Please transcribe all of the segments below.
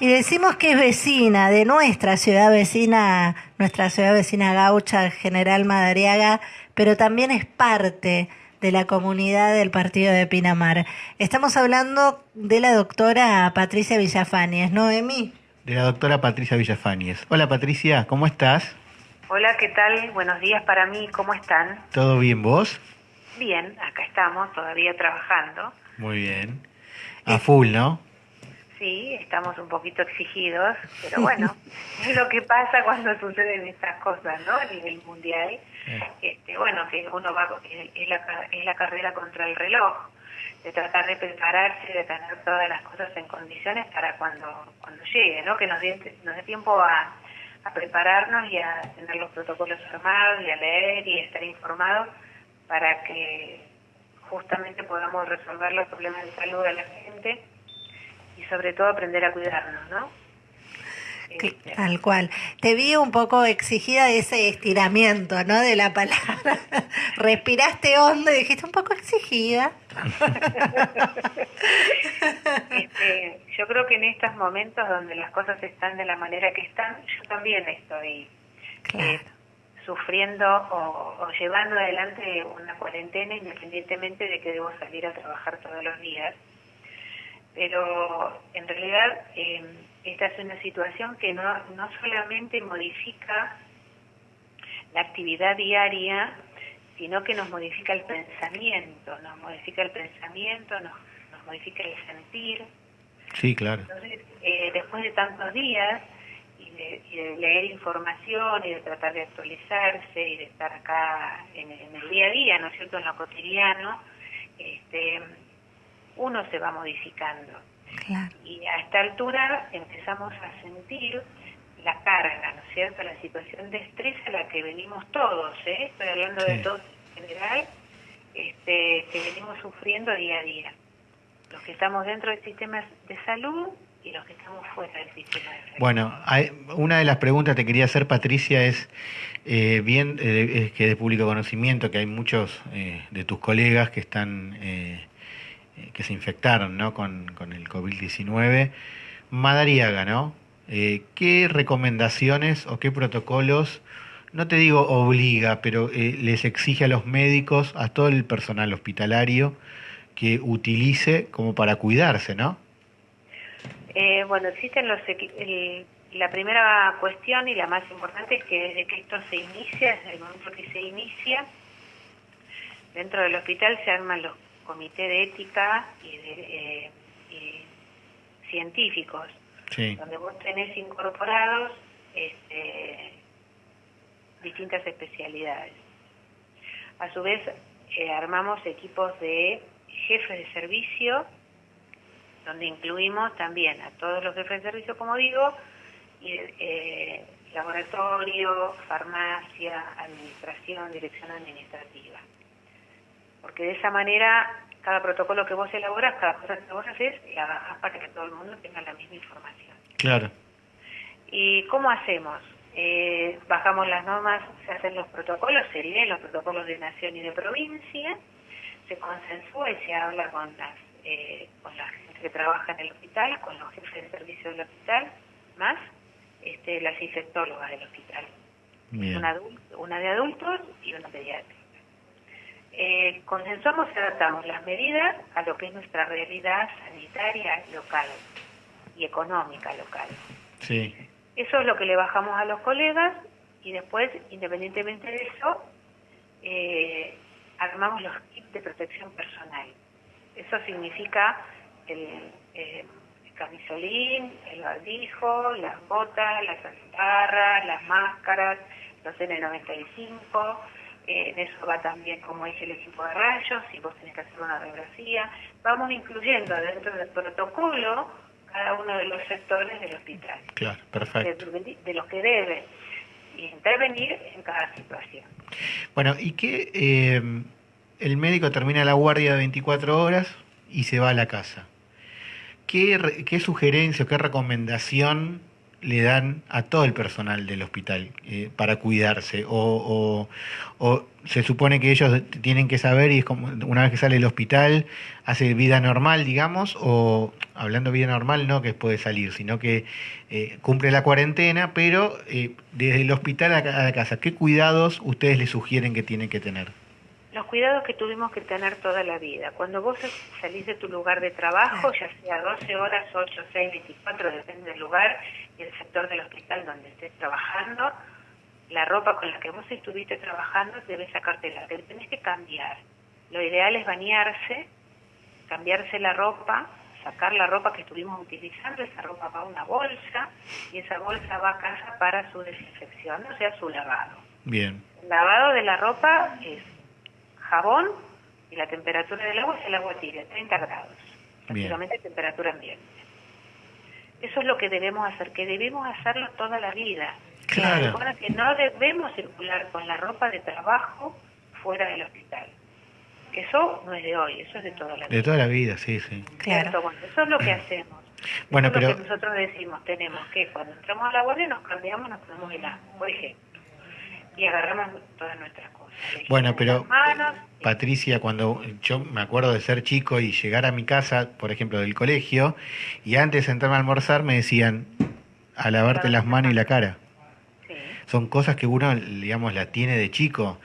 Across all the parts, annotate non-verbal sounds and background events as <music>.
Y decimos que es vecina de nuestra ciudad vecina, nuestra ciudad vecina gaucha, General Madariaga, pero también es parte de la comunidad del partido de Pinamar. Estamos hablando de la doctora Patricia Villafáñez, ¿no, Emi? De la doctora Patricia Villafáñez. Hola Patricia, ¿cómo estás? Hola, ¿qué tal? Buenos días para mí, ¿cómo están? ¿Todo bien vos? Bien, acá estamos todavía trabajando. Muy bien. A full, ¿no? Sí, estamos un poquito exigidos, pero <laughs> bueno, es lo que pasa cuando suceden estas cosas, ¿no? A nivel mundial. Eh. Este, bueno, que uno va, es la, es la carrera contra el reloj, de tratar de prepararse, de tener todas las cosas en condiciones para cuando, cuando llegue, ¿no? Que nos dé, nos dé tiempo a, a prepararnos y a tener los protocolos armados y a leer y a estar informados para que justamente podamos resolver los problemas de salud de la gente sobre todo aprender a cuidarnos, ¿no? Este, Tal cual. Te vi un poco exigida de ese estiramiento, ¿no? De la palabra. <laughs> Respiraste hondo y dijiste un poco exigida. este, yo creo que en estos momentos donde las cosas están de la manera que están, yo también estoy Claro. eh, sufriendo o, o llevando adelante una cuarentena independientemente de que debo salir a trabajar todos los días. Pero en realidad eh, esta es una situación que no, no solamente modifica la actividad diaria, sino que nos modifica el pensamiento, nos modifica el pensamiento, nos, nos modifica el sentir. Sí, claro. Entonces, eh, después de tantos días y de, y de leer información y de tratar de actualizarse y de estar acá en, en el día a día, ¿no es cierto?, en lo cotidiano, este, uno se va modificando. Claro. Y a esta altura empezamos a sentir la carga, ¿no es cierto?, la situación de estrés a la que venimos todos, ¿eh? Estoy hablando de todos en general, este, que venimos sufriendo día a día. Los que estamos dentro del sistema de salud y los que estamos fuera del sistema de salud. Bueno, hay- una de las preguntas que te quería hacer, Patricia, es eh, bien eh, es que de público conocimiento que hay muchos eh, de tus colegas que están eh, que se infectaron, ¿no? Con, con el COVID-19. Madariaga, ¿no? Eh, ¿Qué recomendaciones o qué protocolos, no te digo obliga, pero eh, les exige a los médicos, a todo el personal hospitalario, que utilice como para cuidarse, ¿no? Eh, bueno, existen los el- la primera cuestión y la más importante es que desde que esto se inicia, desde el momento que se inicia, dentro del hospital se arman los comités de ética y, de, eh, y científicos, Sí. donde vos tenés incorporados este, distintas especialidades. A su vez, eh, armamos equipos de jefes de servicio, donde incluimos también a todos los jefes de servicio, como digo, y, eh, laboratorio, farmacia, administración, dirección administrativa. Porque de esa manera, cada protocolo que vos elaboras, cada cosa que vos haces, la bajás para que todo el mundo tenga la misma información. Claro. ¿Y cómo hacemos? Eh, bajamos las normas, se hacen los protocolos, se leen los protocolos de nación y de provincia, se consensúa y se habla con las eh, con la gente que trabaja en el hospital, con los jefes de servicio del hospital, más este, las infectólogas del hospital. Una, una de adultos y una pediátrica. Eh, consensuamos y adaptamos las medidas a lo que es nuestra realidad sanitaria local y económica local. Sí. Eso es lo que le bajamos a los colegas y después, independientemente de eso, eh, armamos los kits de protección personal. Eso significa el, eh, el camisolín, el barbijo, las botas, las antiparras, las máscaras, los N95. En eso va también, como dije, el equipo de rayos, si vos tenés que hacer una radiografía. Vamos incluyendo dentro del protocolo cada uno de los sectores del hospital Claro, de, perfecto. de los que deben intervenir en cada situación. Bueno, ¿y qué? eh, el médico termina la guardia de 24 horas y se va a la casa. ¿Qué, qué sugerencia o qué recomendación le dan a todo el personal del hospital eh, para cuidarse? O, o, se supone que ellos tienen que saber y es como una vez que sale del hospital hace vida normal, digamos, o hablando vida normal no que puede salir, sino que eh, cumple la cuarentena, pero eh, desde el hospital a la casa, ¿qué cuidados ustedes le sugieren que tienen que tener? Los cuidados que tuvimos que tener toda la vida. Cuando vos salís de tu lugar de trabajo, ya sea 12 horas, 8, 6, 24, depende del lugar y el sector del hospital donde estés trabajando, la ropa con la que vos estuviste trabajando debes sacártela, te tenés que cambiar. Lo ideal es bañarse, cambiarse la ropa, sacar la ropa que estuvimos utilizando, esa ropa va a una bolsa y esa bolsa va a casa para su desinfección, o sea, su lavado. Bien. El lavado de la ropa es jabón y la temperatura del agua es el agua tibia, 30 grados, prácticamente temperatura ambiente. Eso es lo que debemos hacer, que debemos hacerlo toda la vida. Claro. que no debemos circular con la ropa de trabajo fuera del hospital. Eso no es de hoy, eso es de toda la vida. De toda la vida, sí, sí. Claro. Bueno, eso es lo que hacemos. Bueno, eso pero... Es lo que nosotros decimos, tenemos que cuando entramos a la guardia nos cambiamos, nos ponemos el agua, por ejemplo, y agarramos todas nuestras cosas. Bueno, pero Patricia, cuando yo me acuerdo de ser chico y llegar a mi casa, por ejemplo, del colegio, y antes de sentarme a almorzar me decían a lavarte las manos y la cara. Son cosas que uno, digamos, la tiene de chico,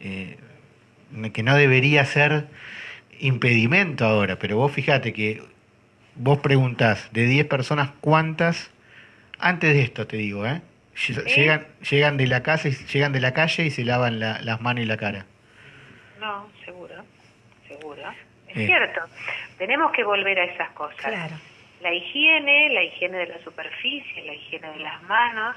eh, que no debería ser impedimento ahora, pero vos fíjate que vos preguntás de 10 personas cuántas, antes de esto te digo, ¿eh? Llegan, llegan de la casa y llegan de la calle y se lavan las manos y la cara. No, seguro, seguro. Es eh. cierto. Tenemos que volver a esas cosas. Claro. La higiene, la higiene de la superficie, la higiene de las manos,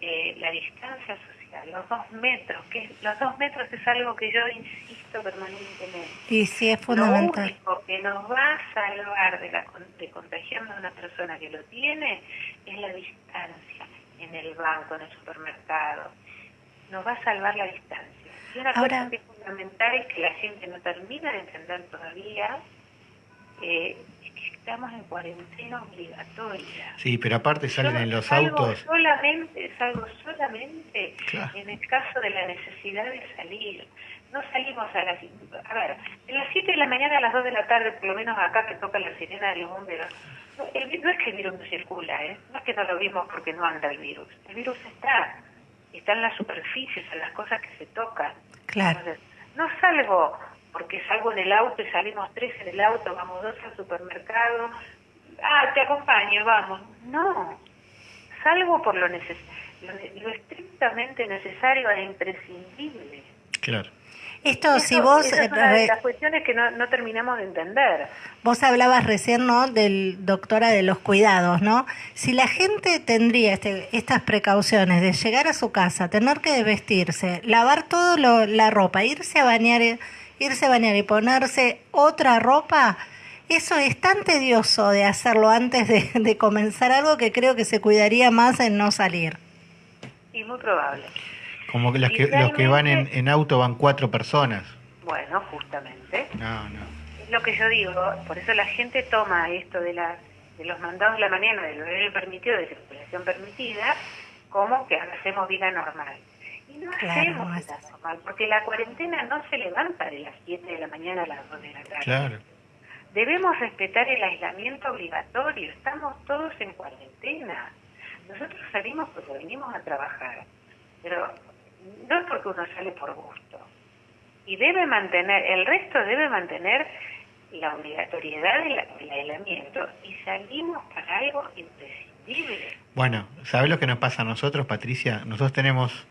eh, la distancia social, los dos metros, que los dos metros es algo que yo insisto permanentemente. Y sí es fundamental. Lo único que nos va a salvar de, la, de contagiarnos a una persona que lo tiene es la distancia en el banco, en el supermercado. Nos va a salvar la distancia. Y una cosa que es fundamental es que la gente no termina de entender todavía eh, es que estamos en cuarentena obligatoria. Sí, pero aparte salen en los autos. Solamente, salgo solamente en el caso de la necesidad de salir. No salimos a las... A ver, en las 7 de la mañana a las 2 de la tarde, por lo menos acá que toca la sirena de los bomberos, no, es que el virus no circula, ¿eh? no es que no lo vimos porque no anda el virus. El virus está, está en las superficies, en las cosas que se tocan. Claro. no salgo porque salgo en el auto y salimos tres en el auto, vamos dos al supermercado. Ah, te acompaño, vamos. No, salgo por lo, neces lo, lo estrictamente necesario e imprescindible. Claro. Esto, si vos... es una de las cuestiones que no, no, terminamos de entender. Vos hablabas recién, ¿no?, del doctora de los cuidados, ¿no? Si la gente tendría este, estas precauciones de llegar a su casa, tener que vestirse, lavar todo lo, la ropa, irse a bañar, irse a bañar y ponerse otra ropa, eso es tan tedioso de hacerlo antes de, de comenzar algo que creo que se cuidaría más en no salir. Y muy probable. Como que, las que los que van en, en, auto van cuatro personas. Bueno, justamente. No, no. Es lo que yo digo, por eso la gente toma esto de, la, de los mandados de la mañana, del horario permitido, de circulación permitida, como que hacemos vida normal. Y no hacemos vida normal, porque la cuarentena no se levanta de las 7 de la mañana a las 2 de la tarde. Claro. Debemos respetar el aislamiento obligatorio, estamos todos en cuarentena. Nosotros salimos porque venimos a trabajar, pero no es porque uno sale por gusto. Y debe mantener, el resto debe mantener la obligatoriedad del, aislamiento y salimos para algo imprescindible. Bueno, ¿sabes lo que nos pasa a nosotros, Patricia? Nosotros tenemos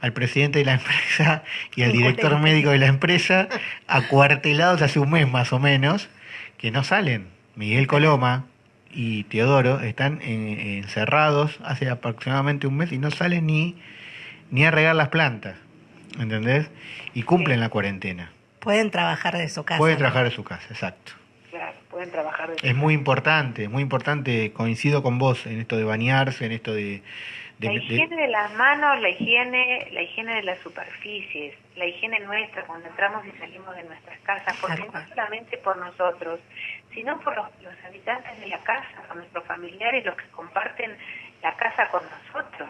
al presidente de la <laughs> empresa y al director médico de la empresa acuartelados hace un mes más o menos, que no salen. Miguel Coloma y Teodoro están encerrados hace aproximadamente un mes y no salen ni ni a regar las plantas, ¿entendés? Y cumplen la cuarentena. Pueden trabajar de su casa. Pueden trabajar de su casa, exacto. Claro, pueden trabajar de su Es muy importante, muy importante, coincido con vos en esto de bañarse, en esto de... la higiene de... las manos, la higiene, la higiene de las superficies, la higiene nuestra cuando entramos y salimos de nuestras casas, porque no solamente por nosotros, sino por los, los habitantes de la casa, por nuestros familiares, los que comparten la casa con nosotros.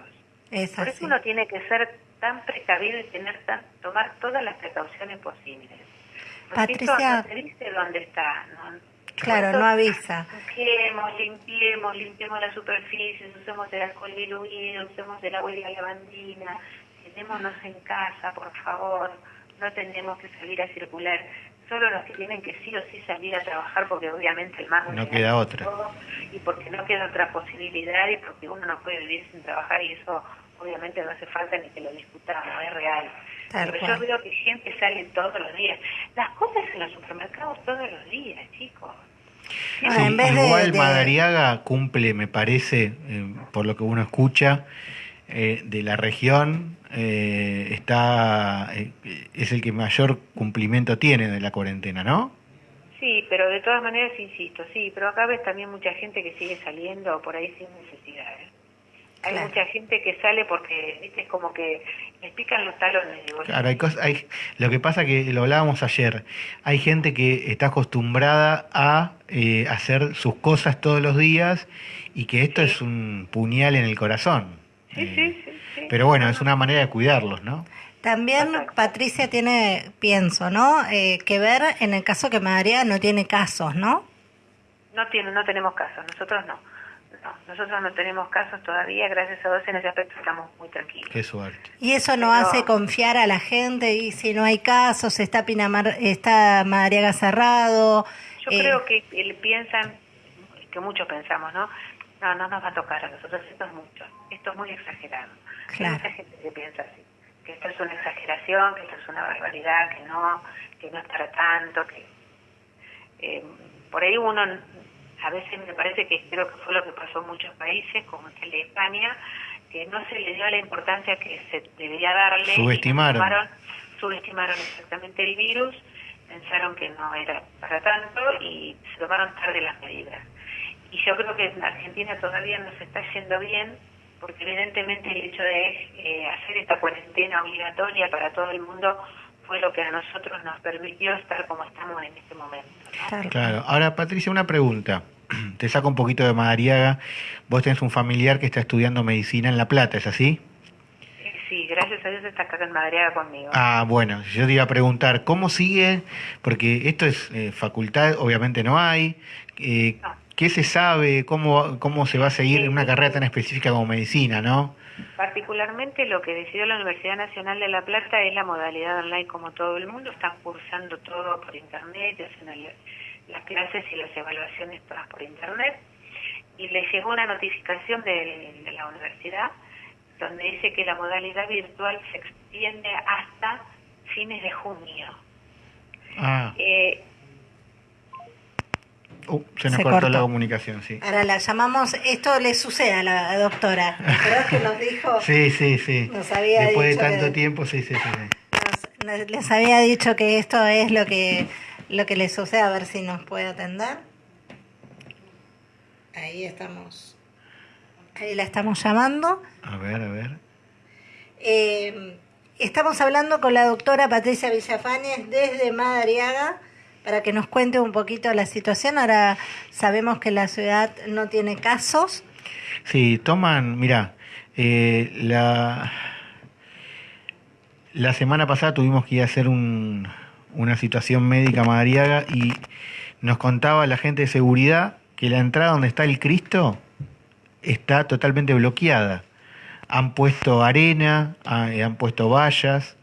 Es Por eso uno tiene que ser tan precavido y tener tan, tomar todas las precauciones posibles. Porque esto Patricia- no se dice dónde está. ¿no? Claro, Esto- no avisa. Limpiemos, limpiemos, limpiemos las superficies, usemos el alcohol diluido, usemos el agua y la lavandina, quedémonos en casa, por favor, no tenemos que salir a circular. Solo los que tienen que sí o sí salir a trabajar, porque obviamente el mar No queda otra. Y porque no queda otra posibilidad y porque uno no puede vivir sin trabajar y eso obviamente no hace falta ni que lo discutamos, es real. Tal Pero cual. yo veo que gente sale todos los días. Las cosas en los supermercados todos los días, chicos. Ah, Sí, en vez de- igual de- Madariaga cumple, me parece, eh, por lo que uno escucha, eh, de la región, eh, está eh, es el que mayor cumplimiento tiene de la cuarentena, ¿no? Sí, pero de todas maneras insisto, sí, pero acá ves también mucha gente que sigue saliendo por ahí sin necesidad. ¿eh? Hay Claro. mucha gente que sale porque, viste, es como que les pican los talones. digo, Claro, hay cosas, hay, lo que pasa que lo hablábamos ayer, hay gente que está acostumbrada a eh, hacer sus cosas todos los días y que esto es un puñal en el corazón. Sí, Eh, sí, sí, sí. Pero bueno, es una manera de cuidarlos, ¿no? También. Patricia tiene, pienso, ¿no? Eh, que ver en el caso que Madariaga no tiene casos, ¿no? No, tiene, no tenemos casos, nosotros no. no. Nosotros no tenemos casos todavía, gracias a Dios en ese aspecto estamos muy tranquilos. Qué suerte. Y eso no Pero- hace confiar a la gente y si no hay casos, está Pinamar, está Madariaga cerrado. Yo eh, creo que él piensan, que muchos pensamos, ¿no? No, no nos va a tocar a nosotros, esto es mucho, esto es muy exagerado. Claro. Hay mucha gente que piensa así, que esto es una exageración, que esto es una barbaridad, que no, que no es para tanto, que eh, por ahí uno, a veces me parece que creo que fue lo que pasó en muchos países, como el de España, que no se le dio la importancia que se debería darle. y Subestimaron. tomaron- subestimaron exactamente el virus, pensaron que no era para tanto y se tomaron tarde las medidas. Y yo creo que en Argentina todavía nos está yendo bien, porque evidentemente el hecho de eh, hacer esta cuarentena obligatoria para todo el mundo fue lo que a nosotros nos permitió estar como estamos en este momento. ¿no? claro. Claro. Ahora, Patricia, una pregunta. <clears throat> Te saco un poquito de Madariaga. Vos tenés un familiar que está estudiando medicina en La Plata, ¿es así? Eh, Sí, gracias a Dios está acá en Madriaga conmigo. Ah, bueno, yo te iba a preguntar, ¿cómo sigue? Porque esto es eh, facultad, obviamente no hay. Eh, No. ¿Qué se sabe? ¿Cómo, ¿Cómo se va a seguir en una carrera tan específica como medicina, no? Particularmente lo que decidió la Universidad Nacional de La Plata es la modalidad online como todo el mundo, están cursando todo por internet, hacen el- las clases y las evaluaciones todas por internet. Y les llegó una notificación de, de la universidad donde dice que la modalidad virtual se extiende hasta fines de junio. Ah, Eh, uh, se nos Se cortó, cortó. la comunicación, sí. Ahora la llamamos, esto le sucede a la doctora. ¿Verdad que nos dijo? Sí, sí, sí. Nos había Después de tanto que- tiempo, sí, sí, sí. sí. Nos- nos- les había dicho que esto es lo que lo que le sucede, a ver si nos puede atender. Ahí estamos. Ahí la estamos llamando. A ver, a ver. Eh, estamos hablando con la doctora Patricia Villafañez desde Madariaga para que nos cuente un poquito la situación. Ahora sabemos que la ciudad no tiene casos. Sí, toman, mira, eh, la, la semana pasada tuvimos que ir a hacer un, una situación médica a Madariaga y nos contaba la gente de seguridad que la entrada donde está el Cristo está totalmente bloqueada. Han puesto arena, ha- eh, han puesto vallas,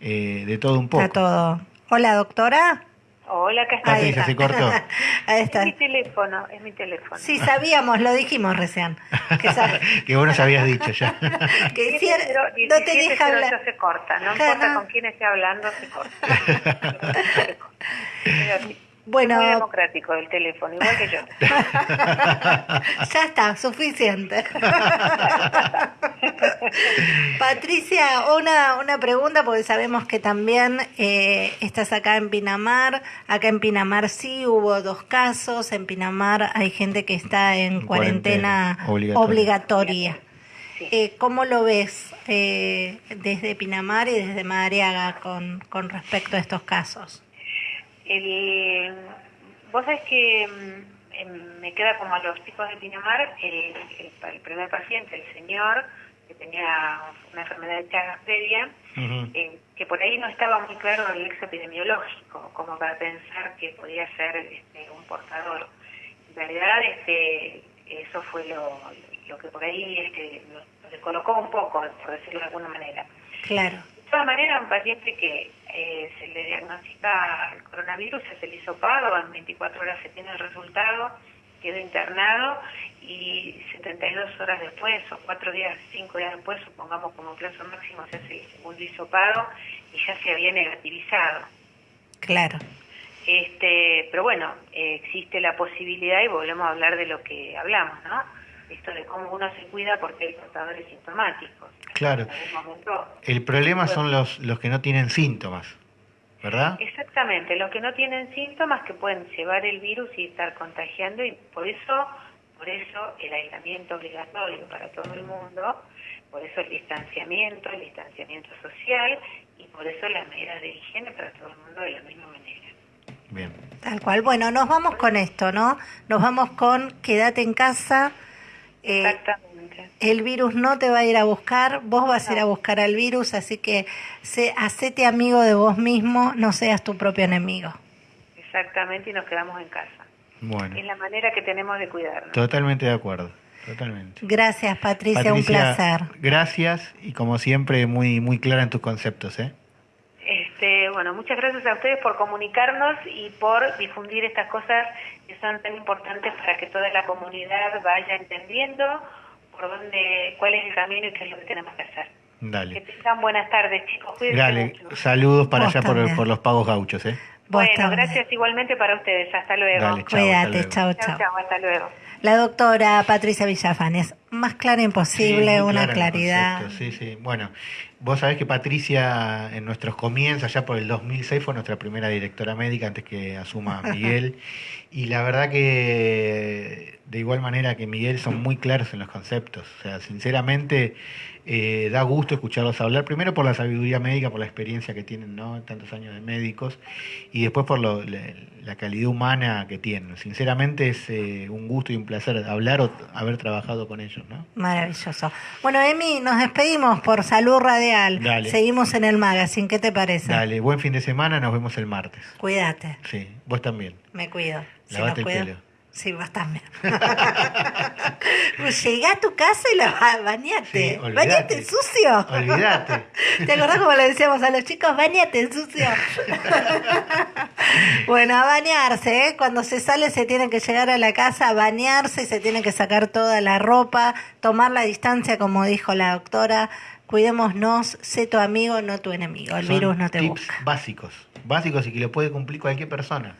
eh, de todo un poco. Está todo. Hola, doctora. Hola, acá está. Patricia, se cortó. <laughs> Ahí Es está. mi teléfono, es mi teléfono. Sí, sabíamos, lo dijimos recién. Que, <laughs> vos nos habías dicho ya. <laughs> que no te 17 deja hablar. se corta, no Claro. importa con quién esté hablando, se corta. Es así. Bueno. Muy democrático el teléfono, igual que yo. <laughs> ya está, suficiente. <laughs> Patricia, una, una pregunta, porque sabemos que también eh, estás acá en Pinamar. Acá en Pinamar sí hubo dos casos. En Pinamar hay gente que está en En cuarentena, cuarentena, obligatoria. obligatoria. Sí. Eh, ¿Cómo lo ves eh, desde Pinamar y desde Madariaga con, con respecto a estos casos? El, vos sabés que mm, em, me queda como a los chicos de Pinamar el, el, primer paciente, el señor que tenía una enfermedad de Chagas previa, eh, que por ahí no estaba muy claro el ex epidemiológico, como para pensar que podía ser este, un portador. En realidad, este, eso fue lo, lo que por ahí este, lo descolocó un poco, por decirlo de alguna manera. Claro. De todas maneras, un paciente que eh, se le diagnostica el coronavirus, se le hizo pago, en 24 horas se tiene el resultado, quedó internado y 72 horas después o 4 días, 5 días después, supongamos como plazo máximo, se hace el segundo hisopado y ya se había negativizado. Claro. Este, pero bueno, eh, existe la posibilidad y volvemos a hablar de lo que hablamos, ¿no? Esto de cómo uno se cuida porque hay portadores sintomáticos. Claro. El problema son los, los que no tienen síntomas, ¿verdad? Exactamente, los que no tienen síntomas que pueden llevar el virus y estar contagiando y por eso, por eso el aislamiento obligatorio para todo el mundo, por eso el distanciamiento, el distanciamiento social y por eso las medidas de higiene para todo el mundo de la misma manera. Bien. Tal cual. Bueno, nos vamos con esto, ¿no? Nos vamos con quédate en casa. Eh, Exactamente. El virus no te va a ir a buscar, vos vas a ir a buscar al virus, así que sé, hacete amigo de vos mismo, no seas tu propio enemigo. Exactamente, y nos quedamos en casa. Bueno. Es la manera que tenemos de cuidarnos. Totalmente de acuerdo. Totalmente. Gracias, Patricia, un placer. Gracias y como siempre muy muy clara en tus conceptos, ¿eh? Este, bueno, muchas gracias a ustedes por comunicarnos y por difundir estas cosas que son tan importantes para que toda la comunidad vaya entendiendo por dónde, cuál es el camino y qué es lo que tenemos que hacer. Dale. Que tengan buenas tardes, chicos. Cuídense Dale, mucho. saludos para allá por, por, los pagos gauchos, ¿eh? Bueno, gracias igualmente para ustedes. Hasta luego. Dale, chao, Cuídate, chao, chao. Chao, hasta luego. La doctora Patricia Villafanes, más clara imposible, Sí, una clara claridad. concepto, Sí, sí. Bueno, vos sabés que Patricia en nuestros comienzos, allá por el 2006, fue nuestra primera directora médica antes que asuma <laughs> Miguel. y la verdad que de igual manera que Miguel son muy claros en los conceptos. O sea, sinceramente eh, da gusto escucharlos hablar, primero por la sabiduría médica, por la experiencia que tienen, ¿no? Tantos años de médicos, y después por lo- la, la calidad humana que tienen. Sinceramente es eh, un gusto y un placer hablar o haber trabajado con ellos, ¿no? Maravilloso. Bueno, Emi, nos despedimos por Salud Radial. Dale. Seguimos en el magazine, ¿qué te parece? Dale, buen fin de semana, nos vemos el martes. Cuídate, Sí, vos también. me cuido. Lavate nos el cuido- pelo. Sí, vos también. <laughs> Llegá a tu casa y la bañate. Sí, bañate sucio. Olvidate. <laughs> ¿Te acordás como le decíamos a los chicos? Bañate sucio. <laughs> bueno, a bañarse, ¿eh? Cuando se sale se tiene que llegar a la casa a bañarse y se tiene que sacar toda la ropa, tomar la distancia, como dijo la doctora. Cuidémonos, sé tu amigo, no tu enemigo. El Son virus no te tips busca. básicos, básicos y que lo puede cumplir cualquier persona.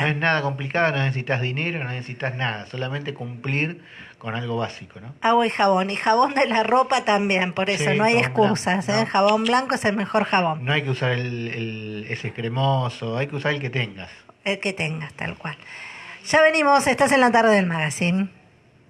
No es nada complicado, no necesitas dinero, no necesitas nada, solamente cumplir con algo básico, ¿no? Agua y jabón. Y jabón de la ropa también, por eso Sí, no hay excusas. blanco, ¿eh? no. Jabón blanco es el mejor jabón. No hay que usar el, el- ese cremoso, hay que usar el que tengas. El que tengas, tal cual. Ya venimos, estás en la tarde del magazine.